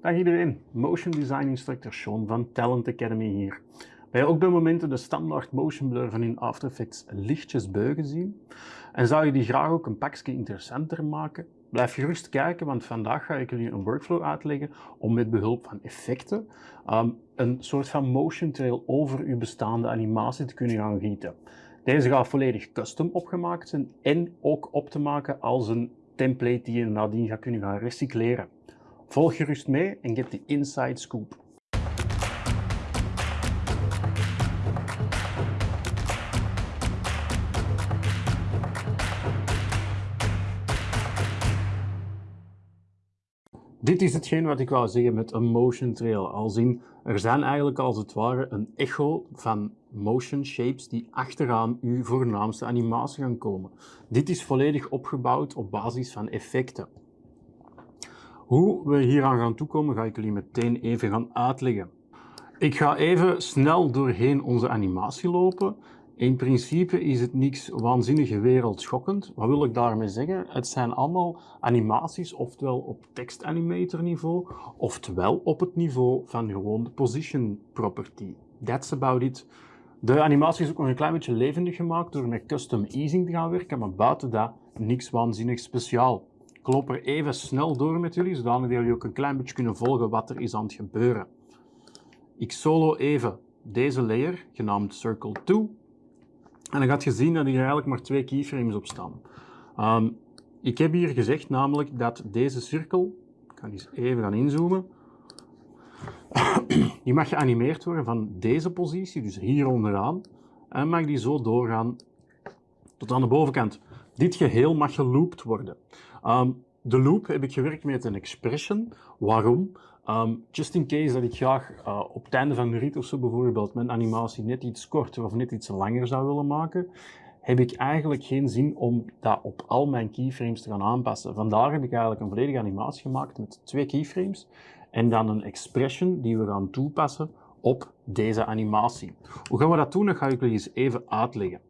Dag iedereen, Motion Design Instructor Sean van Talent Academy hier. Wil je ook bij momenten de standaard motion blur van in After Effects lichtjes beugen zien? En zou je die graag ook een pakje interessanter maken? Blijf gerust kijken, want vandaag ga ik jullie een workflow uitleggen om met behulp van effecten um, een soort van motion trail over uw bestaande animatie te kunnen gaan gieten. Deze gaat volledig custom opgemaakt zijn en ook op te maken als een template die je nadien gaat kunnen gaan recycleren. Volg gerust mee en get de inside scoop. Dit is hetgeen wat ik wou zeggen met een motion trail. Als in, er zijn eigenlijk als het ware een echo van motion shapes die achteraan uw voornaamste animatie gaan komen. Dit is volledig opgebouwd op basis van effecten. Hoe we hier aan gaan toekomen, ga ik jullie meteen even gaan uitleggen. Ik ga even snel doorheen onze animatie lopen. In principe is het niks waanzinnig wereldschokkend. Wat wil ik daarmee zeggen? Het zijn allemaal animaties, oftewel op tekstanimator niveau, oftewel op het niveau van gewoon de position property. That's about it. De animatie is ook nog een klein beetje levendig gemaakt door met custom easing te gaan werken, maar buiten dat niks waanzinnig speciaal. Ik loop er even snel door met jullie, zodat jullie ook een klein beetje kunnen volgen wat er is aan het gebeuren. Ik solo even deze layer, genaamd Circle 2. En dan gaat je zien dat hier eigenlijk maar twee keyframes op staan. Um, ik heb hier gezegd namelijk dat deze cirkel, ik ga eens even gaan inzoomen, die mag geanimeerd worden van deze positie, dus hier onderaan, en mag die zo doorgaan tot aan de bovenkant. Dit geheel mag geloopt worden. Um, de loop heb ik gewerkt met een expression. Waarom? Um, just in case dat ik graag uh, op het einde van de rit of zo bijvoorbeeld mijn animatie net iets korter of net iets langer zou willen maken, heb ik eigenlijk geen zin om dat op al mijn keyframes te gaan aanpassen. Vandaar heb ik eigenlijk een volledige animatie gemaakt met twee keyframes en dan een expression die we gaan toepassen op deze animatie. Hoe gaan we dat doen? Dat ga ik jullie eens even uitleggen.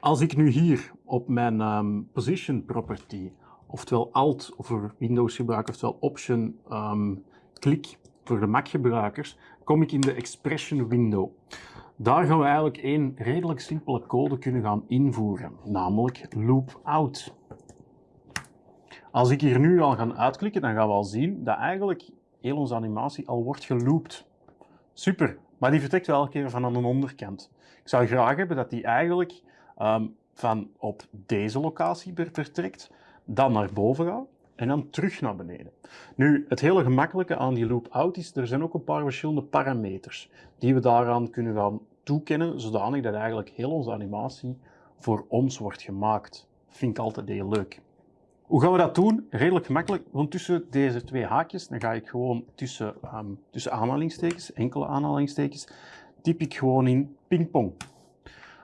Als ik nu hier op mijn um, position property, oftewel Alt voor Windows gebruikers, oftewel Option um, klik voor de Mac gebruikers, kom ik in de Expression window. Daar gaan we eigenlijk één redelijk simpele code kunnen gaan invoeren, namelijk loop out. Als ik hier nu al ga uitklikken, dan gaan we al zien dat eigenlijk heel onze animatie al wordt geloopt. Super, maar die vertrekt wel elke keer van aan de onderkant. Ik zou graag hebben dat die eigenlijk um, van op deze locatie vertrekt, dan naar boven gaat en dan terug naar beneden. Nu, het hele gemakkelijke aan die loop out is, er zijn ook een paar verschillende parameters die we daaraan kunnen gaan toekennen, zodanig dat eigenlijk heel onze animatie voor ons wordt gemaakt. Vind ik altijd heel leuk. Hoe gaan we dat doen? Redelijk gemakkelijk, want tussen deze twee haakjes, dan ga ik gewoon tussen, um, tussen aanhalingstekens, enkele aanhalingstekens, typ ik gewoon in pingpong.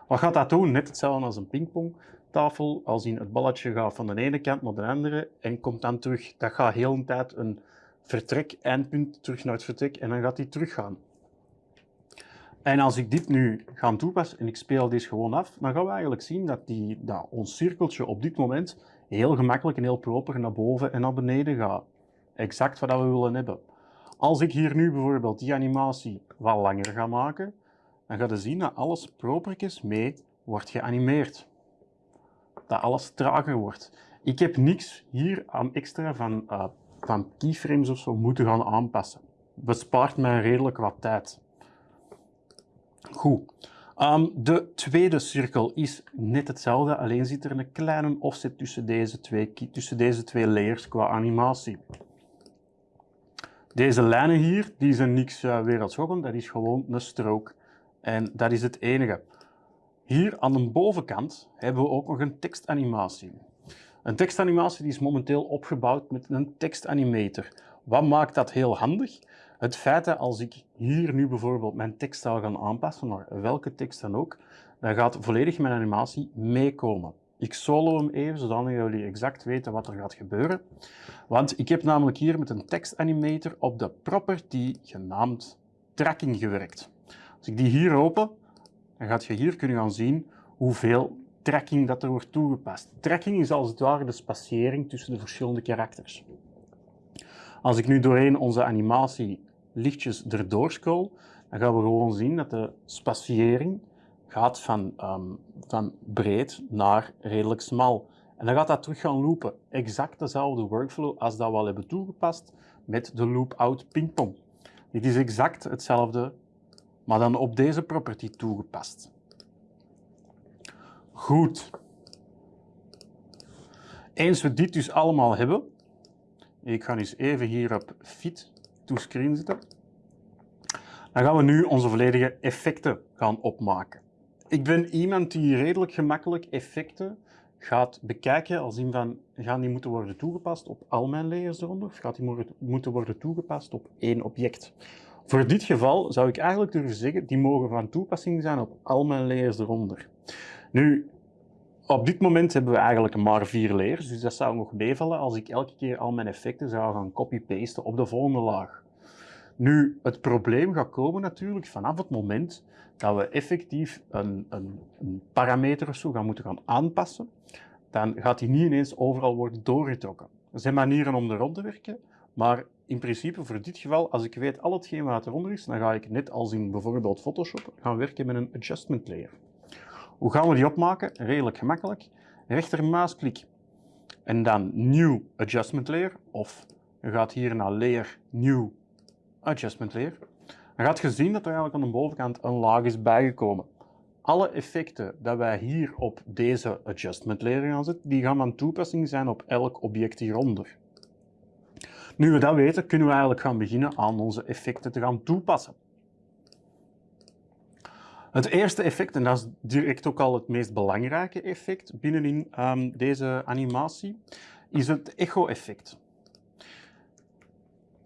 Wat gaat dat doen? Net hetzelfde als een pingpongtafel. Als in het balletje gaat van de ene kant naar de andere en komt dan terug. Dat gaat heel een tijd een vertrek, eindpunt, terug naar het vertrek en dan gaat hij teruggaan. En als ik dit nu ga toepassen en ik speel deze gewoon af, dan gaan we eigenlijk zien dat, die, dat ons cirkeltje op dit moment heel gemakkelijk en heel proper naar boven en naar beneden gaat. Exact wat we willen hebben. Als ik hier nu bijvoorbeeld die animatie wat langer ga maken, dan ga je zien dat alles propertjes mee wordt geanimeerd. Dat alles trager wordt. Ik heb niks hier aan extra van, uh, van keyframes of zo moeten gaan aanpassen. Bespaart mij redelijk wat tijd. Goed. Um, de tweede cirkel is net hetzelfde, alleen zit er een kleine offset tussen deze twee, tussen deze twee layers qua animatie. Deze lijnen hier, die zijn niks uh, wereldschokkend, dat is gewoon een strook. En dat is het enige. Hier aan de bovenkant hebben we ook nog een tekstanimatie. Een tekstanimatie die is momenteel opgebouwd met een tekstanimator. Wat maakt dat heel handig? Het feit dat als ik hier nu bijvoorbeeld mijn tekst zou gaan aanpassen, naar welke tekst dan ook, dan gaat volledig mijn animatie meekomen. Ik solo hem even, zodat jullie exact weten wat er gaat gebeuren. Want ik heb namelijk hier met een tekstanimator op de property genaamd tracking gewerkt. Als ik die hier open, dan gaat je hier kunnen gaan zien hoeveel tracking dat er wordt toegepast. Tracking is als het ware de spatiëring tussen de verschillende karakters. Als ik nu doorheen onze animatie lichtjes erdoor scroll, dan gaan we gewoon zien dat de spaciëring gaat van, ehm, van breed naar redelijk smal. En dan gaat dat terug gaan loopen. Exact dezelfde workflow als dat we al hebben toegepast met de loop-out pingpong. Dit is exact hetzelfde, maar dan op deze property toegepast. Goed. Eens we dit dus allemaal hebben, ik ga eens even hier op Fit to Screen zetten, dan gaan we nu onze volledige effecten gaan opmaken. Ik ben iemand die redelijk gemakkelijk effecten gaat bekijken als in van, gaan die moeten worden toegepast op al mijn layers eronder, of gaat die moeten worden toegepast op één object? Voor dit geval zou ik eigenlijk durven zeggen, die mogen van toepassing zijn op al mijn layers eronder. Nu, op dit moment hebben we eigenlijk maar vier layers, dus dat zou nog meevallen als ik elke keer al mijn effecten zou gaan copy-pasten op de volgende laag. Nu, het probleem gaat komen natuurlijk vanaf het moment dat we effectief een, een, een parameter of zo gaan moeten gaan aanpassen, dan gaat die niet ineens overal worden doorgetrokken. Er zijn manieren om er rond te werken, maar in principe voor dit geval, als ik weet al hetgeen wat eronder is, dan ga ik net als in bijvoorbeeld Photoshop gaan werken met een adjustment layer. Hoe gaan we die opmaken? Redelijk gemakkelijk. Rechtermuisklik en dan New Adjustment Layer, of je gaat hier naar Layer, New Adjustment Layer. Dan gaat je zien dat er eigenlijk aan de bovenkant een laag is bijgekomen. Alle effecten dat wij hier op deze Adjustment Layer gaan zetten, die gaan van toepassing zijn op elk object hieronder. Nu we dat weten, kunnen we eigenlijk gaan beginnen aan onze effecten te gaan toepassen. Het eerste effect, en dat is direct ook al het meest belangrijke effect binnenin um, deze animatie, is het echo-effect.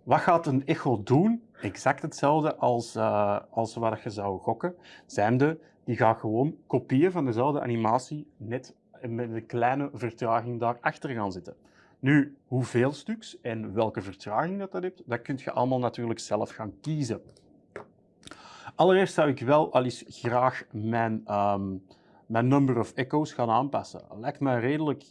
Wat gaat een echo doen? Exact hetzelfde als, uh, als wat je zou gokken. Zijnde, die gaat gewoon kopieën van dezelfde animatie, net met een kleine vertraging daarachter gaan zitten. Nu, hoeveel stuks en welke vertraging dat, dat heeft, dat kun je allemaal natuurlijk zelf gaan kiezen. Allereerst zou ik wel al eens graag mijn, ehm, mijn number of echoes gaan aanpassen. Lijkt me redelijk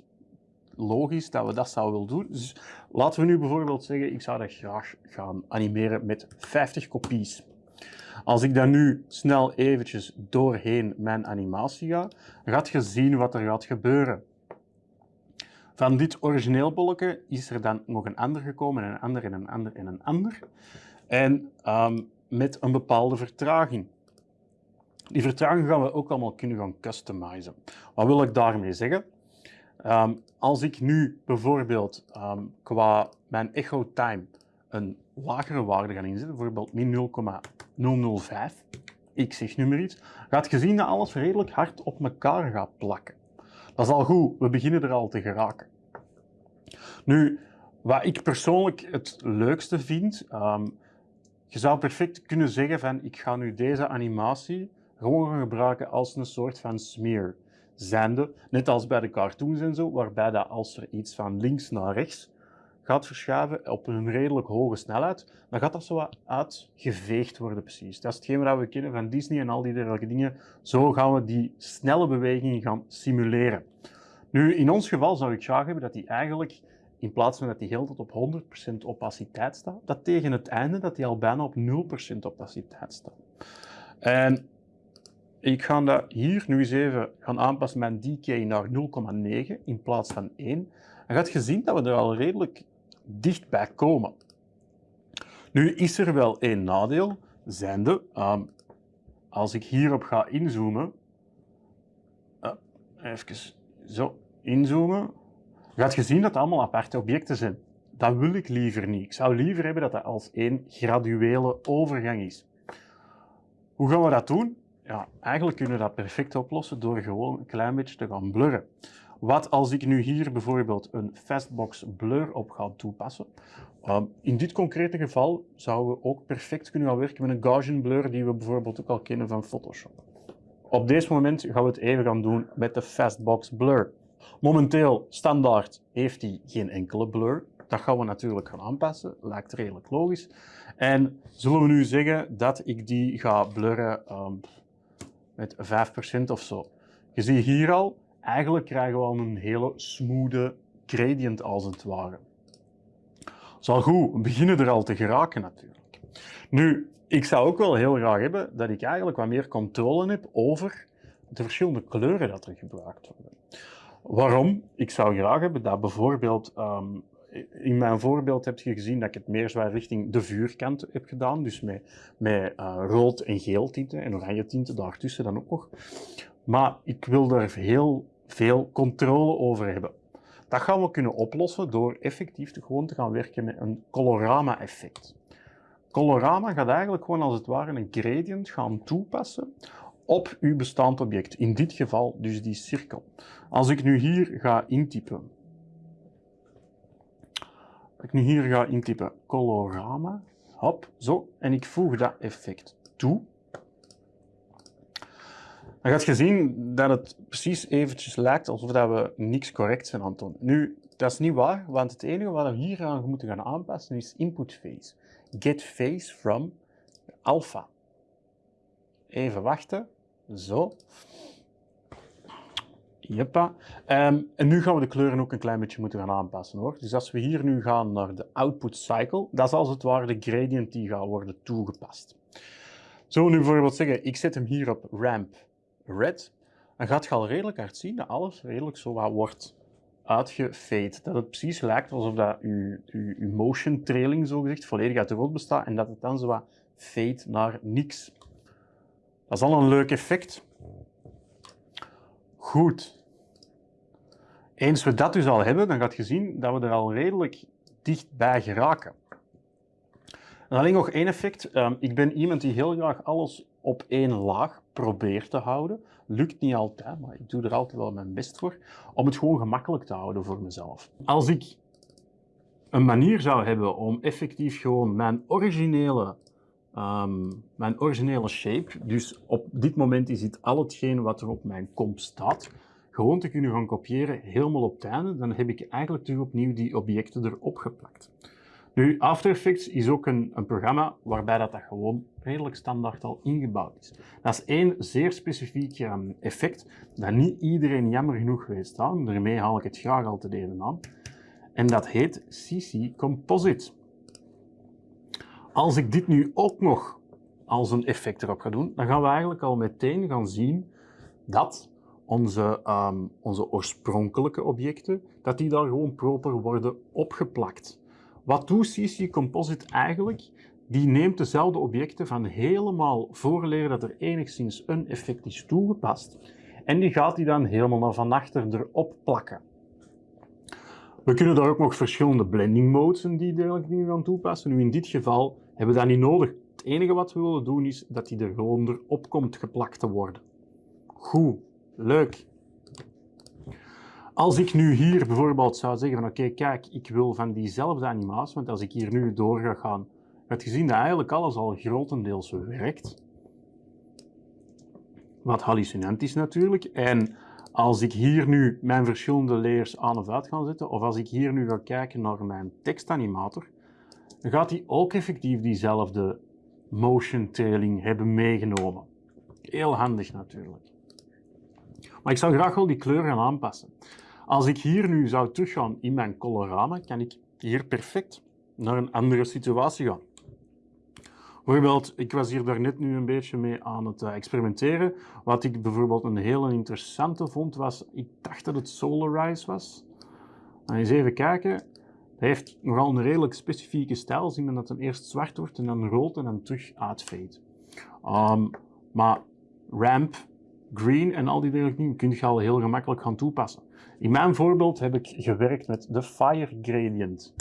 logisch dat we dat zouden willen doen. Dus laten we nu bijvoorbeeld zeggen, ik zou dat graag gaan animeren met 50 kopies. Als ik dan nu snel eventjes doorheen mijn animatie ga, gaat je zien wat er gaat gebeuren. Van dit origineel bolletje is er dan nog een ander gekomen, en een ander, en een ander, en een ander. En um, met een bepaalde vertraging. Die vertraging gaan we ook allemaal kunnen gaan customizen. Wat wil ik daarmee zeggen? Um, als ik nu bijvoorbeeld um, qua mijn echo time een lagere waarde ga inzetten, bijvoorbeeld min 0,005, ik zeg nu maar iets, gaat je zien dat alles redelijk hard op elkaar gaat plakken. Dat is al goed, we beginnen er al te geraken. Nu, wat ik persoonlijk het leukste vind, um, je zou perfect kunnen zeggen van ik ga nu deze animatie gewoon gaan gebruiken als een soort van smear. Zijnde, net als bij de cartoons en zo, waarbij dat als er iets van links naar rechts gaat verschuiven op een redelijk hoge snelheid, dan gaat dat zo wat uitgeveegd worden precies. Dat is hetgeen wat we kennen van Disney en al die dergelijke dingen. Zo gaan we die snelle bewegingen gaan simuleren. Nu, in ons geval zou ik graag hebben dat die eigenlijk in plaats van dat die heel tot op 100% opaciteit staat, dat tegen het einde dat die al bijna op 0% opaciteit staat. En ik ga dat hier nu eens even gaan aanpassen mijn decay naar 0,9 in plaats van 1. Dan gaat je zien dat we er al redelijk dichtbij komen. Nu is er wel één nadeel, zijnde, um, als ik hierop ga inzoomen, uh, even zo inzoomen, gaat je zien dat het allemaal aparte objecten zijn. Dat wil ik liever niet. Ik zou liever hebben dat dat als één graduele overgang is. Hoe gaan we dat doen? Ja, eigenlijk kunnen we dat perfect oplossen door gewoon een klein beetje te gaan blurren. Wat als ik nu hier bijvoorbeeld een fastbox blur op ga toepassen? Ehm, in dit concrete geval zouden we ook perfect kunnen gaan werken met een Gaussian blur die we bijvoorbeeld ook al kennen van Photoshop. Op deze moment gaan we het even gaan doen met de fastbox blur. Momenteel, standaard, heeft hij geen enkele blur. Dat gaan we natuurlijk gaan aanpassen, lijkt redelijk logisch. En zullen we nu zeggen dat ik die ga blurren um, met 5% of zo. Je ziet hier al, eigenlijk krijgen we al een hele smooth gradient als het ware. Al goed, we beginnen er al te geraken natuurlijk. Nu, ik zou ook wel heel graag hebben dat ik eigenlijk wat meer controle heb over de verschillende kleuren dat er gebruikt worden. Waarom? Ik zou graag hebben dat bijvoorbeeld, ehm, in mijn voorbeeld heb je gezien dat ik het meer zwaar richting de vuurkant heb gedaan, dus met, met uh, rood en geel tinten en oranje tinten daartussen dan ook nog. Maar ik wil daar heel veel controle over hebben. Dat gaan we kunnen oplossen door effectief te gewoon te gaan werken met een colorama-effect. Colorama gaat eigenlijk gewoon als het ware een gradient gaan toepassen op uw bestaand object. In dit geval dus die cirkel. Als ik nu hier ga intypen, als ik nu hier ga intypen colorama, hop, zo, en ik voeg dat effect toe, dan gaat je zien dat het precies eventjes lijkt alsof dat we niks correct zijn aan. Nu, dat is niet waar, want het enige wat we hier aan moeten gaan aanpassen is input phase. Get phase from alpha. Even wachten. Zo. Jeppa. Um, en nu gaan we de kleuren ook een klein beetje moeten gaan aanpassen hoor. Dus als we hier nu gaan naar de output cycle, dat is als het ware de gradient die gaat worden toegepast. Zo nu bijvoorbeeld zeggen, ik zet hem hier op ramp red, dan gaat je al redelijk hard zien dat alles redelijk zo wat wordt uitgefade. Dat het precies lijkt alsof dat je, motion trailing zogezegd volledig uit de rood bestaat en dat het dan zo wat fade naar niks. Dat is al een leuk effect. Goed. Eens we dat dus al hebben, dan gaat je zien dat we er al redelijk dichtbij geraken. En alleen nog één effect. Ehm, ik ben iemand die heel graag alles op één laag probeert te houden. Lukt niet altijd, maar ik doe er altijd wel mijn best voor. Om het gewoon gemakkelijk te houden voor mezelf. Als ik een manier zou hebben om effectief gewoon mijn originele, um, mijn originele shape, dus op dit moment is het al hetgeen wat er op mijn komp staat, gewoon te kunnen gaan kopiëren helemaal op het dan heb ik eigenlijk terug opnieuw die objecten erop geplakt. Nu, After Effects is ook een, een programma waarbij dat, dat gewoon redelijk standaard al ingebouwd is. Dat is één zeer specifiek um, effect dat niet iedereen jammer genoeg weet staan. Daarmee haal ik het graag altijd even aan. En dat heet CC Composite. Als ik dit nu ook nog als een effect erop ga doen, dan gaan we eigenlijk al meteen gaan zien dat onze, um, onze oorspronkelijke objecten, dat die daar gewoon proper worden opgeplakt. Wat doet CC Composite eigenlijk? Die neemt dezelfde objecten van helemaal voorleren dat er enigszins een effect is toegepast. En die gaat die dan helemaal naar van achter erop plakken. We kunnen daar ook nog verschillende blending modes en die dergelijke dingen gaan toepassen. Nu in dit geval hebben we dat niet nodig. Het enige wat we willen doen is dat die er gewoon erop komt geplakt te worden. Goed, leuk. Als ik nu hier bijvoorbeeld zou zeggen van oké, kijk, ik wil van diezelfde animatie, want als ik hier nu door ga gaan, gaat je zien dat eigenlijk alles al grotendeels werkt. Wat hallucinant is natuurlijk. En als ik hier nu mijn verschillende layers aan of uit ga zetten, of als ik hier nu ga kijken naar mijn tekstanimator, dan gaat hij ook effectief diezelfde motion trailing hebben meegenomen. Heel handig natuurlijk. Maar ik zou graag wel die kleur gaan aanpassen. Als ik hier nu zou teruggaan in mijn colorama, kan ik hier perfect naar een andere situatie gaan. Bijvoorbeeld, ik was hier daarnet nu een beetje mee aan het eh, experimenteren. Wat ik bijvoorbeeld een hele interessante vond, was, ik dacht dat het Solarize was. Dan eens even kijken. Hij heeft nogal een redelijk specifieke stijl. Zien we dat het eerst zwart wordt en dan rood en dan terug uitfade. Um, maar ramp, green en al die dingen kun je al heel gemakkelijk gaan toepassen. In mijn voorbeeld heb ik gewerkt met de Fire Gradient.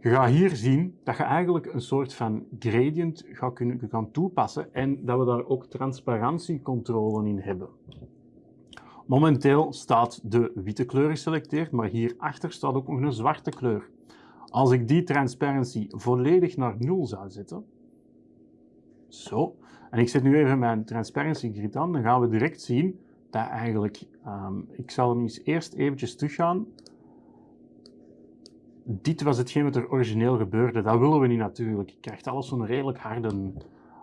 Je gaat hier zien dat je eigenlijk een soort van gradient gaat kunnen gaan toepassen en dat we daar ook transparantiecontrole in hebben. Momenteel staat de witte kleur geselecteerd, maar hierachter staat ook nog een zwarte kleur. Als ik die transparency volledig naar 0 zou zetten, zo, en ik zet nu even mijn transparency grid aan, dan gaan we direct zien dat eigenlijk, um, ik zal hem eens eerst eventjes teruggaan. Dit was hetgeen wat er origineel gebeurde. Dat willen we niet natuurlijk. Je krijgt alles zo'n redelijk harde,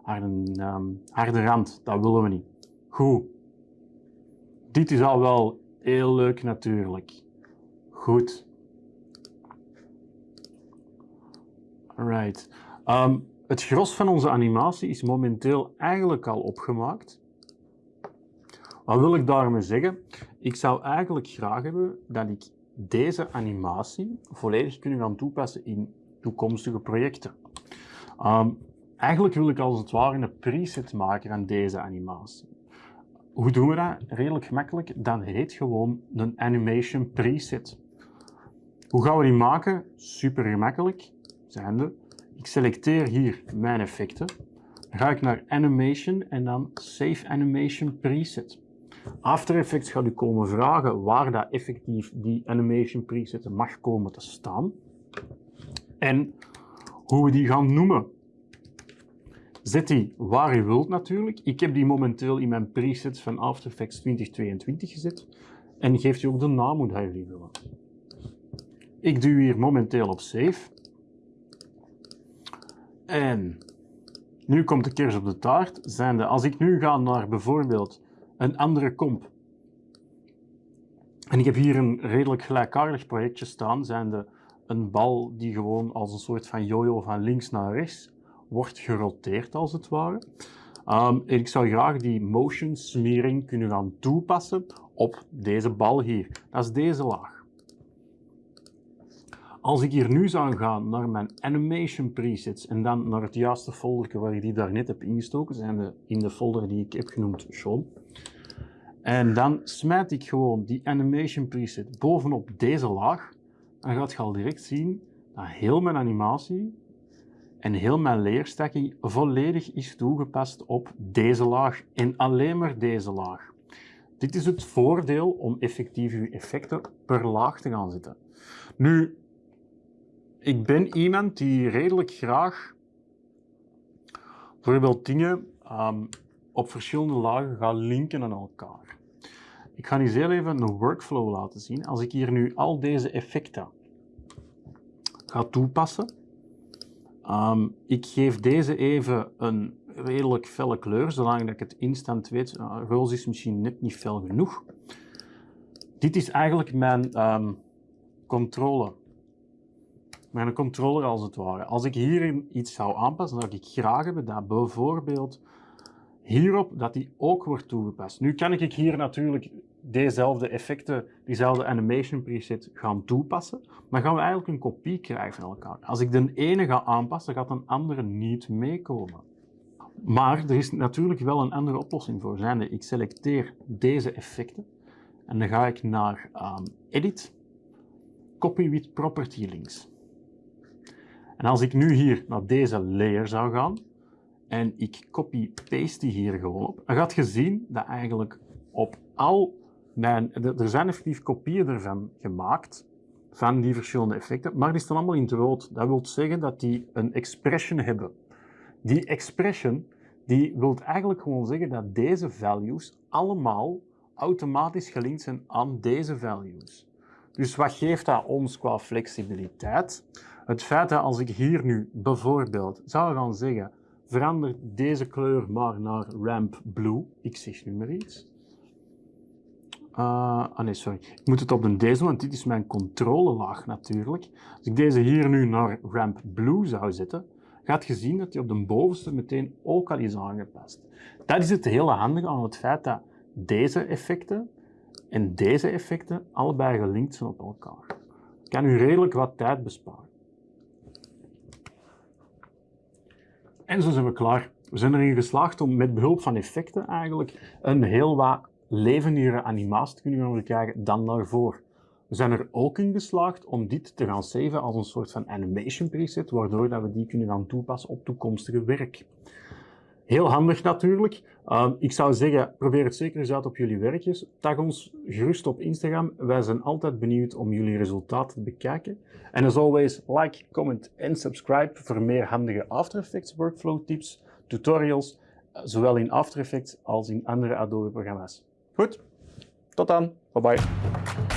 harde, um, harde rand. Dat willen we niet. Goed. Dit is al wel heel leuk natuurlijk. Goed. Right. Um, het gros van onze animatie is momenteel eigenlijk al opgemaakt. Wat wil ik daarmee zeggen? Ik zou eigenlijk graag hebben dat ik deze animatie volledig kunnen gaan toepassen in toekomstige projecten. Um, eigenlijk wil ik als het ware een preset maken van deze animatie. Hoe doen we dat? Redelijk gemakkelijk. Dat heet gewoon een animation preset. Hoe gaan we die maken? Super gemakkelijk. Zijnde, ik selecteer hier mijn effecten. Dan ga ik naar Animation en dan Save Animation Preset. After Effects gaat u komen vragen waar dat effectief die animation preset mag komen te staan. En hoe we die gaan noemen. Zet die waar u wilt natuurlijk. Ik heb die momenteel in mijn presets van After Effects 2022 gezet. En geeft u ook de naam hoe jullie willen. Ik duw hier momenteel op Save. En nu komt de kers op de taart. Zijnde, als ik nu ga naar bijvoorbeeld een andere comp. En ik heb hier een redelijk gelijkaardig projectje staan, zijnde een bal die gewoon als een soort van jojo van links naar rechts wordt geroteerd als het ware. Um, ik zou graag die motion smering kunnen gaan toepassen op deze bal hier. Dat is deze laag. Als ik hier nu zou gaan naar mijn animation presets en dan naar het juiste folder waar ik die daarnet heb ingestoken, zijn de, in de folder die ik heb genoemd Sean. En dan smijt ik gewoon die animation preset bovenop deze laag. Dan gaat je al direct zien dat heel mijn animatie en heel mijn leerstacking volledig is toegepast op deze laag en alleen maar deze laag. Dit is het voordeel om effectief je effecten per laag te gaan zetten. Nu, ik ben iemand die redelijk graag bijvoorbeeld dingen um, op verschillende lagen gaat linken aan elkaar. Ik ga eens heel even een workflow laten zien. Als ik hier nu al deze effecten ga toepassen, um, ik geef deze even een redelijk felle kleur, zolang dat ik het instant weet. Uh, roze is misschien net niet fel genoeg. Dit is eigenlijk mijn um, controle mijn controller als het ware. Als ik hierin iets zou aanpassen, dan zou ik graag hebben dat bijvoorbeeld hierop dat die ook wordt toegepast. Nu kan ik hier natuurlijk dezelfde effecten, diezelfde animation preset gaan toepassen, maar gaan we eigenlijk een kopie krijgen van elkaar. Als ik de ene ga aanpassen, gaat een andere niet meekomen. Maar er is natuurlijk wel een andere oplossing voor. Zijnde, ik selecteer deze effecten en dan ga ik naar um, Edit, Copy with Property Links. En als ik nu hier naar deze layer zou gaan en ik copy-paste die hier gewoon op, dan gaat je zien dat eigenlijk op al mijn... Er zijn effectief kopieën ervan gemaakt, van die verschillende effecten, maar die staan allemaal in het rood. Dat wil zeggen dat die een expression hebben. Die expression die wil eigenlijk gewoon zeggen dat deze values allemaal automatisch gelinkt zijn aan deze values. Dus wat geeft dat ons qua flexibiliteit? Het feit dat als ik hier nu bijvoorbeeld zou gaan zeggen, verander deze kleur maar naar ramp blue, ik zeg nu maar iets. Uh, ah nee, sorry. Ik moet het op de deze, want dit is mijn controlelaag natuurlijk. Als ik deze hier nu naar ramp blue zou zetten, gaat je zien dat die op de bovenste meteen ook al is aangepast. Dat is het hele handige aan het feit dat deze effecten en deze effecten allebei gelinkt zijn op elkaar. Kan u redelijk wat tijd besparen. En zo zijn we klaar. We zijn erin geslaagd om met behulp van effecten eigenlijk een heel wat levendigere animatie te kunnen gaan krijgen dan daarvoor. We zijn er ook in geslaagd om dit te gaan saven als een soort van animation preset, waardoor dat we die kunnen gaan toepassen op toekomstige werk. Heel handig natuurlijk. Uh, ik zou zeggen, probeer het zeker eens uit op jullie werkjes. Tag ons gerust op Instagram. Wij zijn altijd benieuwd om jullie resultaten te bekijken. En as always, like, comment en subscribe voor meer handige After Effects workflow tips, tutorials, eh, zowel in After Effects als in andere Adobe programma's. Goed, tot dan. Bye bye.